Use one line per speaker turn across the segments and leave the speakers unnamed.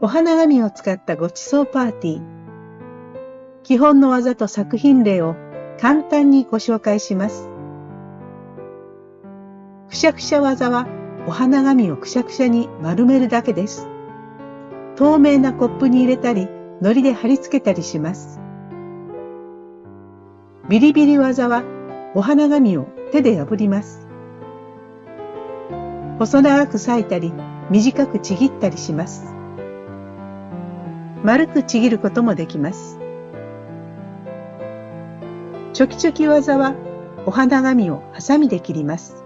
お花紙を使ったごちそうパーティー。基本の技と作品例を簡単にご紹介します。くしゃくしゃ技はお花紙をくしゃくしゃに丸めるだけです。透明なコップに入れたり、糊で貼り付けたりします。ビリビリ技はお花紙を手で破ります。細長く裂いたり、短くちぎったりします。丸くちぎることもできます。チョキチョキ技はお花紙をハサミで切ります。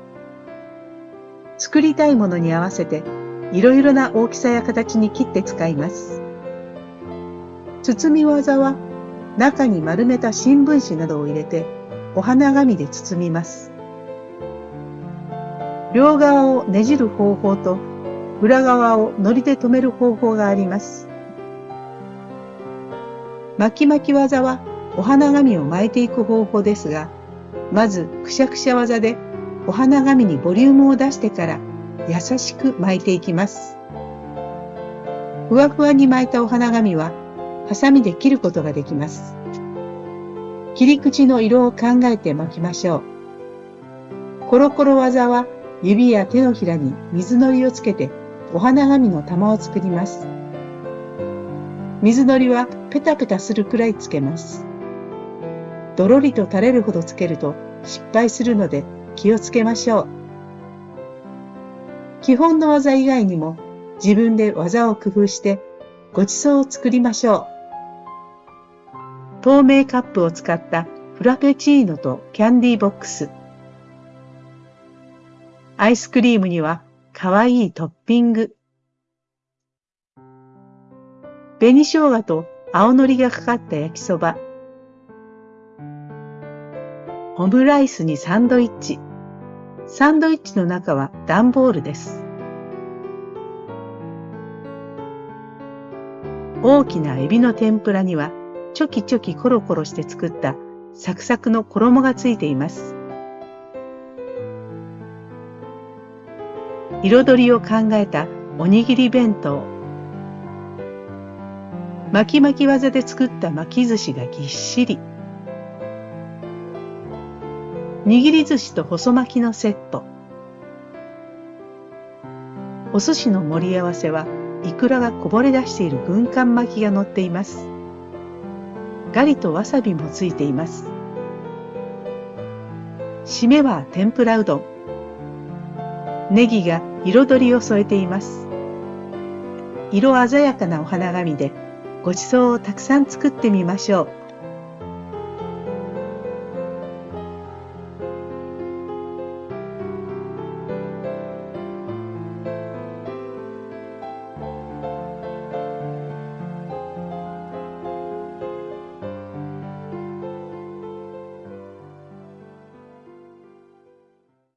作りたいものに合わせていろいろな大きさや形に切って使います。包み技は中に丸めた新聞紙などを入れてお花紙で包みます。両側をねじる方法と裏側を糊で留める方法があります。巻き巻き技はお花紙を巻いていく方法ですが、まずくしゃくしゃ技でお花紙にボリュームを出してから優しく巻いていきます。ふわふわに巻いたお花紙はハサミで切ることができます。切り口の色を考えて巻きましょう。コロコロ技は指や手のひらに水のりをつけてお花紙の玉を作ります。水のりはペタペタするくらいつけます。どろりと垂れるほどつけると失敗するので気をつけましょう。基本の技以外にも自分で技を工夫してごちそうを作りましょう。透明カップを使ったフラペチーノとキャンディーボックス。アイスクリームにはかわいいトッピング。紅生姜と青のりがかかった焼きそば。オムライスにサンドイッチ。サンドイッチの中は段ボールです。大きなエビの天ぷらにはチョキチョキコロコロして作ったサクサクの衣がついています。彩りを考えたおにぎり弁当。巻き巻き技で作った巻き寿司がぎっしり。握り寿司と細巻きのセット。お寿司の盛り合わせは、イクラがこぼれ出している軍艦巻きが乗っています。ガリとわさびもついています。締めは天ぷらうどん。ネギが彩りを添えています。色鮮やかなお花紙でごちそうをたくさん作ってみましょう。